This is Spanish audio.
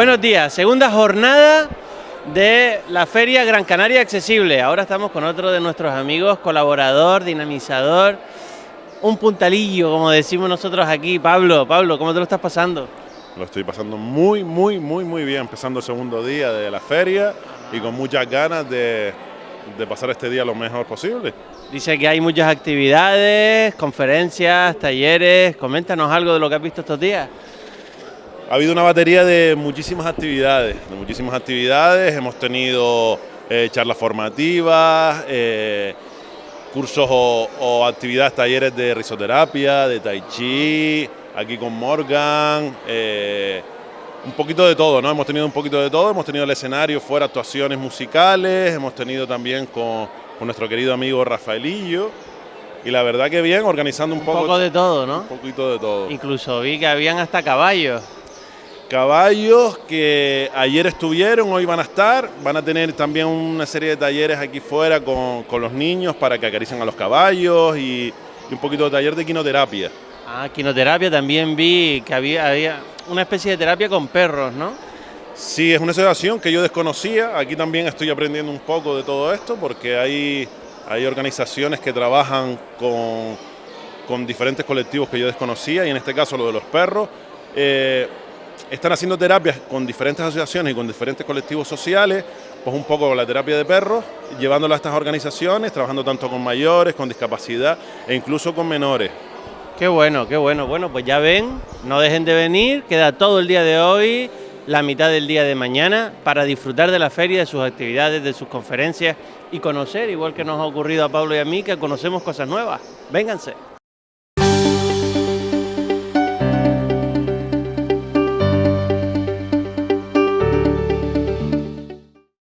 Buenos días, segunda jornada de la Feria Gran Canaria Accesible. Ahora estamos con otro de nuestros amigos, colaborador, dinamizador, un puntalillo, como decimos nosotros aquí. Pablo, Pablo, ¿cómo te lo estás pasando? Lo estoy pasando muy, muy, muy, muy bien, empezando el segundo día de la feria y con muchas ganas de, de pasar este día lo mejor posible. Dice que hay muchas actividades, conferencias, talleres. Coméntanos algo de lo que has visto estos días. Ha habido una batería de muchísimas actividades, de muchísimas actividades. Hemos tenido eh, charlas formativas, eh, cursos o, o, actividades, talleres de risoterapia, de tai chi, aquí con Morgan. Eh, un poquito de todo, ¿no? Hemos tenido un poquito de todo, hemos tenido el escenario fuera actuaciones musicales, hemos tenido también con, con nuestro querido amigo Rafaelillo. Y la verdad que bien, organizando un, un poco, poco de todo, ¿no? Un poquito de todo. Incluso vi que habían hasta caballos. Caballos que ayer estuvieron, hoy van a estar, van a tener también una serie de talleres aquí fuera con, con los niños para que acaricien a los caballos y, y, un poquito de taller de quinoterapia. Ah, quinoterapia también vi que había, había una especie de terapia con perros, ¿no? Sí, es una asociación que yo desconocía, aquí también estoy aprendiendo un poco de todo esto porque hay, hay organizaciones que trabajan con, con diferentes colectivos que yo desconocía y en este caso lo de los perros. Eh, están haciendo terapias con diferentes asociaciones y con diferentes colectivos sociales, pues un poco la terapia de perros, llevándola a estas organizaciones, trabajando tanto con mayores, con discapacidad e incluso con menores. Qué bueno, qué bueno. Bueno, pues ya ven, no dejen de venir, queda todo el día de hoy, la mitad del día de mañana, para disfrutar de la feria, de sus actividades, de sus conferencias y conocer, igual que nos ha ocurrido a Pablo y a mí, que conocemos cosas nuevas. Vénganse.